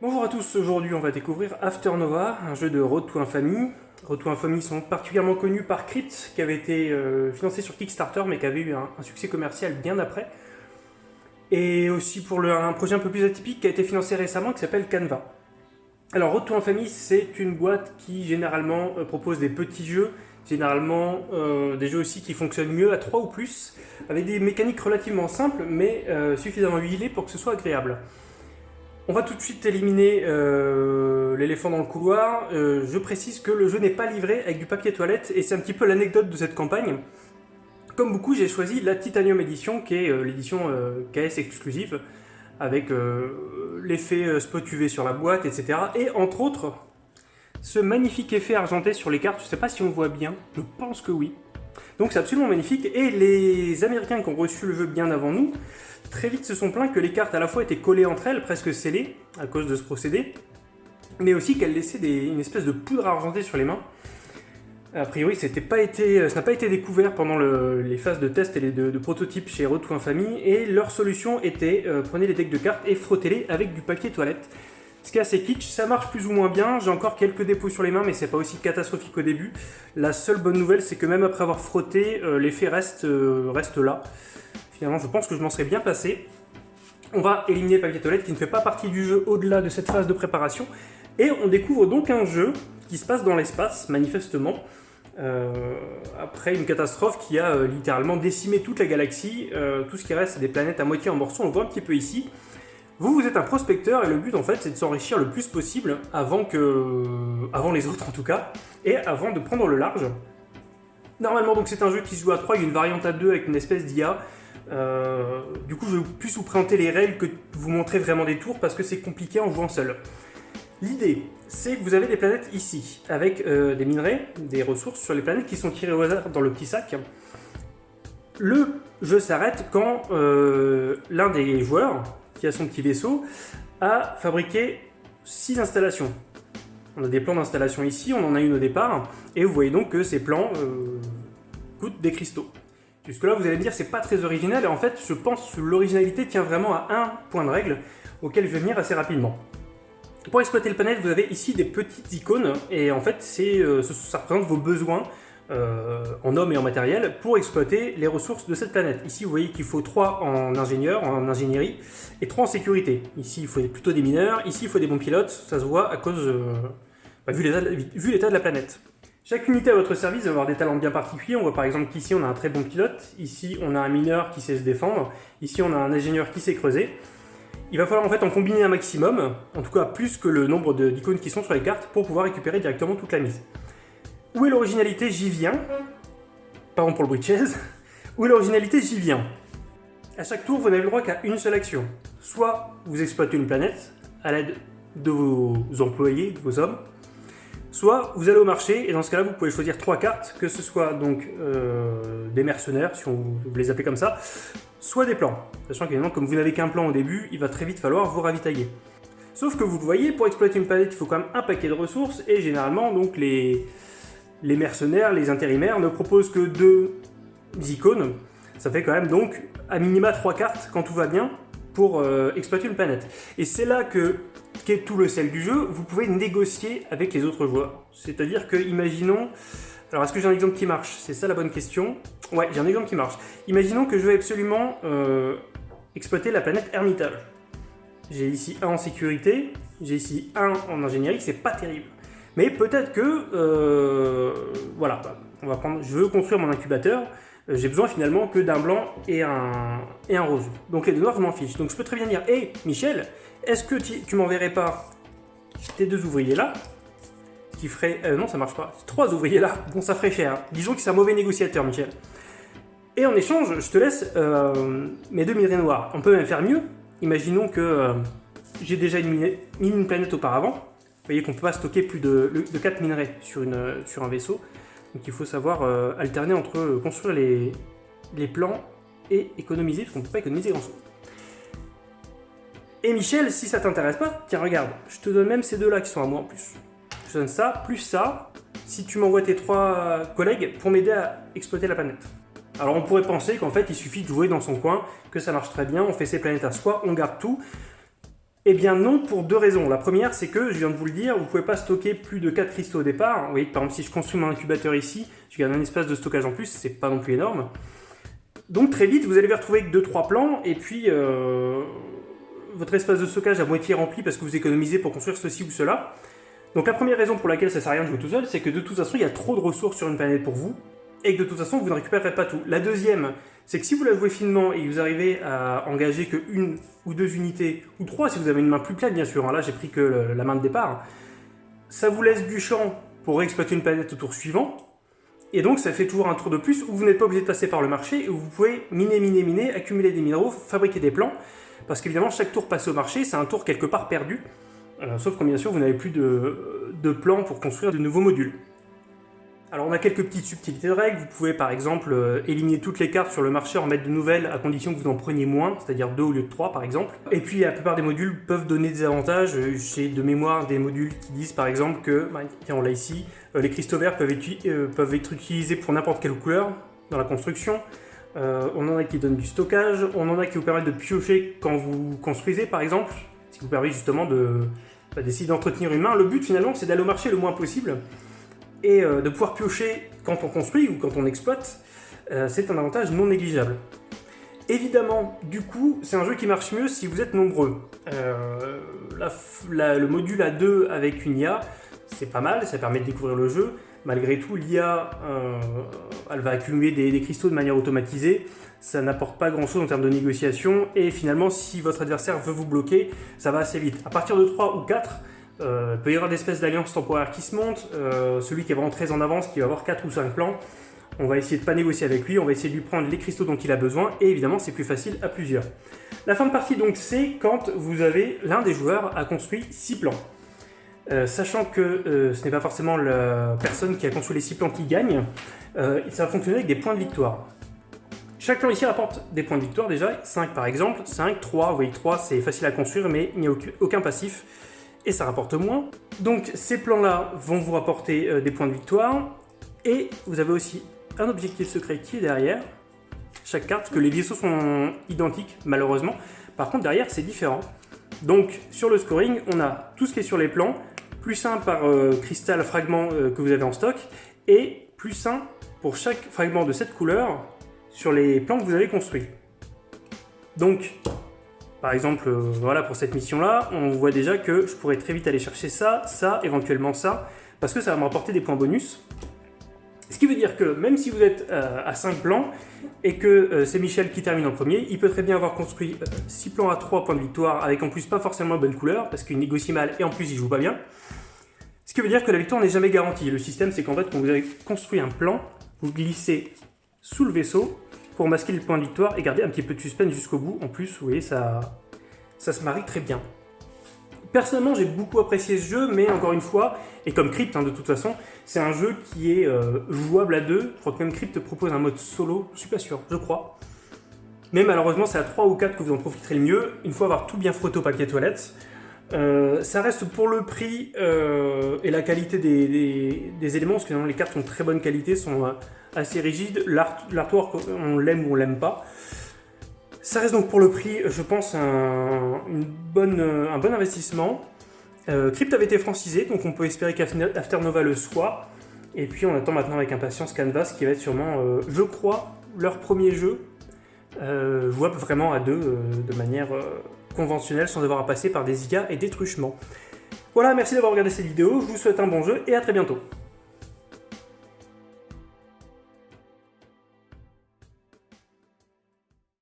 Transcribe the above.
Bonjour à tous, aujourd'hui on va découvrir After Nova, un jeu de Road to Infamy. Road to Infamy sont particulièrement connus par Crypt, qui avait été euh, financé sur Kickstarter mais qui avait eu un, succès commercial bien après. Et aussi pour un projet un peu plus atypique qui a été financé récemment qui s'appelle Canva. Alors Road to Infamy c'est une boîte qui généralement euh, propose des petits jeux, généralement euh, des jeux aussi qui fonctionnent mieux à 3 ou plus, avec des mécaniques relativement simples mais suffisamment huilées pour que ce soit agréable. On va tout de suite éliminer euh, l'éléphant dans le couloir. Euh, je précise que le jeu n'est pas livré avec du papier toilette et c'est un petit peu l'anecdote de cette campagne. Comme beaucoup, j'ai choisi la Titanium Edition qui est euh, l'édition KS exclusive avec l'effet spot UV sur la boîte, etc. Et entre autres, ce magnifique effet argenté sur les cartes, je ne sais pas si on voit bien, je pense que oui. Donc c'est absolument magnifique et les Américains qui ont reçu le jeu bien avant nous très vite se sont plaints que les cartes à la fois étaient collées entre elles, presque scellées, à cause de ce procédé, mais aussi qu'elles laissaient une espèce de poudre argentée sur les mains. A priori, ça n'a pas, été découvert pendant les phases de test et de, de prototypes chez Road Family, et leur solution était euh, prenez les decks de cartes et frottez-les avec du papier toilette. Ce qui est assez kitsch, ça marche plus ou moins bien, j'ai encore quelques dépôts sur les mains, mais c'est pas aussi catastrophique au début. La seule bonne nouvelle, c'est que même après avoir frotté, euh, l'effet reste, euh, reste là. Finalement, je pense que je m'en serais bien passé. On va éliminer le papier toilette qui ne fait pas partie du jeu au-delà de cette phase de préparation. Et on découvre donc un jeu qui se passe dans l'espace, manifestement, euh, après une catastrophe qui a littéralement décimé toute la galaxie. Tout ce qui reste, c'est des planètes à moitié en morceaux, on le voit un petit peu ici. Vous, vous êtes un prospecteur et le but en fait c'est de s'enrichir le plus possible avant, que... avant les autres en tout cas, et avant de prendre le large. Normalement donc c'est un jeu qui se joue à 3, il y a une variante à 2 avec une espèce d'IA. Euh, du coup, je vais plus vous présenter les règles que vous montrer vraiment des tours parce que c'est compliqué en jouant seul. L'idée, c'est que vous avez des planètes ici, avec euh, des minerais, des ressources sur les planètes qui sont tirées au hasard dans le petit sac. Le jeu s'arrête quand euh, l'un des joueurs, qui a son petit vaisseau, a fabriqué 6 installations. On a des plans d'installation ici, on en a une au départ, et vous voyez donc que ces plans coûtent des cristaux. Jusque là, vous allez me dire, c'est pas très original, et en fait, je pense que l'originalité tient vraiment à un point de règle, auquel je vais venir assez rapidement. Pour exploiter le panel, vous avez ici des petites icônes, et en fait, euh, ça représente vos besoins euh, en hommes et en matériel pour exploiter les ressources de cette planète. Ici, vous voyez qu'il faut 3 en ingénieur, en ingénierie, et 3 en sécurité. Ici, il faut plutôt des mineurs, ici, il faut des bons pilotes, ça se voit à cause, euh, bah, vu l'état de la planète. Chaque unité à votre service va avoir des talents bien particuliers. On voit par exemple qu'ici on a un très bon pilote, ici on a un mineur qui sait se défendre, ici on a un ingénieur qui sait creuser. Il va falloir en fait en combiner un maximum, en tout cas plus que le nombre d'icônes qui sont sur les cartes, pour pouvoir récupérer directement toute la mise. Où est l'originalité J'y viens. Pardon pour le bruit de chaise. Où est l'originalité J'y viens. À chaque tour, vous n'avez le droit qu'à une seule action. Soit vous exploitez une planète à l'aide de vos employés, de vos hommes, Soit vous allez au marché, et dans ce cas-là, vous pouvez choisir trois cartes, que ce soit donc euh, des mercenaires, si on, vous les appelez comme ça, soit des plans. Sachant qu'évidemment, comme vous n'avez qu'un plan au début, il va très vite falloir vous ravitailler. Sauf que vous le voyez, pour exploiter une planète, il faut quand même un paquet de ressources, et généralement, donc les, les mercenaires, les intérimaires ne proposent que deux icônes. Ça fait quand même donc à minima trois cartes quand tout va bien pour euh, exploiter une planète. Et c'est là que qui est tout le sel du jeu, vous pouvez négocier avec les autres joueurs. C'est-à-dire que, imaginons... Alors, est-ce que j'ai un exemple qui marche? C'est ça la bonne question. Ouais, j'ai un exemple qui marche. Imaginons que je veux absolument euh, exploiter la planète Hermitage. J'ai ici un en sécurité, j'ai ici un en ingénierie, c'est pas terrible. Mais peut-être que, euh, voilà, on va prendre, je veux construire mon incubateur, euh, j'ai besoin finalement que d'un blanc et un, et un rose. Donc les deux noirs, je m'en fiche. Donc je peux très bien dire, hé Michel, est-ce que tu, m'enverrais pas tes deux ouvriers là qui ferait... Euh, non, ça marche pas. Trois ouvriers là. Bon, ça ferait cher. Disons que c'est un mauvais négociateur, Michel. Et en échange, je te laisse mes deux minerais noirs. On peut même faire mieux. Imaginons que j'ai déjà mis une planète auparavant. Vous voyez qu'on peut pas stocker plus de, de 4 minerais sur, un vaisseau. Donc il faut savoir euh, alterner entre euh, construire les, plans et économiser, parce qu'on ne peut pas économiser grand chose. Et Michel, si ça t'intéresse pas, tiens regarde, je te donne même ces deux là qui sont à moi en plus. Je te donne ça, plus ça, si tu m'envoies tes trois collègues pour m'aider à exploiter la planète. Alors on pourrait penser qu'en fait il suffit de jouer dans son coin, que ça marche très bien, on fait ses planètes à soi, on garde tout, Eh bien non, pour deux raisons. La première, c'est que, je viens de vous le dire, vous ne pouvez pas stocker plus de 4 cristaux au départ. Vous voyez, par exemple, si je construis mon incubateur ici, je garde un espace de stockage en plus, c'est pas non plus énorme. Donc très vite, vous allez vous retrouver avec 2-3 plans, et puis euh, votre espace de stockage à moitié rempli parce que vous économisez pour construire ceci ou cela. Donc la première raison pour laquelle ça sert à rien de jouer tout seul, c'est que de toute façon, il y a trop de ressources sur une planète pour vous, et que de toute façon, vous ne récupérerez pas tout. La deuxième, c'est que si vous la jouez finement et que vous arrivez à engager que une ou deux unités, ou trois si vous avez une main plus pleine bien sûr, hein, là j'ai pris que la main de départ, ça vous laisse du champ pour exploiter une planète au tour suivant, et donc ça fait toujours un tour de plus où vous n'êtes pas obligé de passer par le marché, et où vous pouvez miner, miner, miner, accumuler des minéraux, fabriquer des plans, parce qu'évidemment chaque tour passé au marché, c'est un tour quelque part perdu, euh, sauf quand bien sûr vous n'avez plus de plans pour construire de nouveaux modules. Alors on a quelques petites subtilités de règles, vous pouvez par exemple euh, éliminer toutes les cartes sur le marché, en mettre de nouvelles à condition que vous en preniez moins, c'est-à-dire 2 au lieu de 3 par exemple. Et puis la plupart des modules peuvent donner des avantages, j'ai de mémoire des modules qui disent par exemple que, bah, tiens on l'a ici, euh, les cristaux verts peuvent être, peuvent être utilisés pour n'importe quelle couleur dans la construction, on en a qui donnent du stockage, on en a qui vous permettent de piocher quand vous construisez par exemple, ce qui vous permet justement de, bah, d'essayer d'entretenir une main. Le but finalement c'est d'aller au marché le moins possible et euh, de pouvoir piocher quand on construit ou quand on exploite, euh, c'est un avantage non négligeable. Évidemment, du coup, c'est un jeu qui marche mieux si vous êtes nombreux. Euh, le module à 2 avec une IA, c'est pas mal, ça permet de découvrir le jeu. Malgré tout, l'IA, elle va accumuler des, cristaux de manière automatisée, ça n'apporte pas grand chose en termes de négociation, et finalement, si votre adversaire veut vous bloquer, ça va assez vite. À partir de 3 ou 4, euh, il peut y avoir des espèces d'alliances temporaires qui se montent. Euh, celui qui est vraiment très en avance, qui va avoir 4 ou 5 plans, on va essayer de pas négocier avec lui, on va essayer de lui prendre les cristaux dont il a besoin, et évidemment c'est plus facile à plusieurs. La fin de partie donc c'est quand vous avez l'un des joueurs a construit 6 plans. Euh, sachant que ce n'est pas forcément la personne qui a construit les 6 plans qui gagne, ça va fonctionner avec des points de victoire. Chaque plan ici rapporte des points de victoire déjà, 5 par exemple, 5, 3, vous voyez 3 c'est facile à construire mais il n'y a aucun passif et ça rapporte moins. Donc ces plans-là vont vous rapporter euh, des points de victoire, et vous avez aussi un objectif secret qui est derrière chaque carte, que les vaisseaux sont identiques malheureusement, par contre derrière c'est différent. Donc sur le scoring, on a tout ce qui est sur les plans, plus 1 par euh, cristal fragment euh, que vous avez en stock, et plus 1 pour chaque fragment de cette couleur sur les plans que vous avez construits. Donc par exemple, euh, voilà, pour cette mission-là, on voit déjà que je pourrais très vite aller chercher ça, ça, éventuellement ça, parce que ça va me rapporter des points bonus. Ce qui veut dire que même si vous êtes euh, à 5 plans et que euh, c'est Michel qui termine en premier, il peut très bien avoir construit 6 plans à 3 points de victoire avec en plus pas forcément bonne couleur parce qu'il négocie mal et en plus il joue pas bien. Ce qui veut dire que la victoire n'est jamais garantie. Le système c'est qu'en fait quand vous avez construit un plan, vous glissez sous le vaisseau pour masquer le point de victoire et garder un petit peu de suspense jusqu'au bout. En plus, vous voyez, ça, ça se marie très bien. Personnellement, j'ai beaucoup apprécié ce jeu, mais encore une fois, et comme Crypt hein, de toute façon, c'est un jeu qui est euh, jouable à deux. Je crois que même Crypt propose un mode solo, je suis pas sûr, je crois. Mais malheureusement, c'est à 3 ou 4 que vous en profiterez le mieux, une fois avoir tout bien frotté au papier toilette. Euh, ça reste pour le prix euh, et la qualité des, éléments, parce que les cartes sont très bonne qualité, sont assez rigide. L'artwork, on l'aime ou on l'aime pas. Ça reste donc pour le prix, je pense, un, bon investissement. Euh, Crypt avait été francisé, donc on peut espérer qu'Afternova le soit. Et puis on attend maintenant avec impatience Canvas, qui va être sûrement, euh, je crois, leur premier jeu euh, jouable vraiment à deux, euh, de manière conventionnelle, sans avoir à passer par des IA et des truchements. Voilà, merci d'avoir regardé cette vidéo, je vous souhaite un bon jeu et à très bientôt.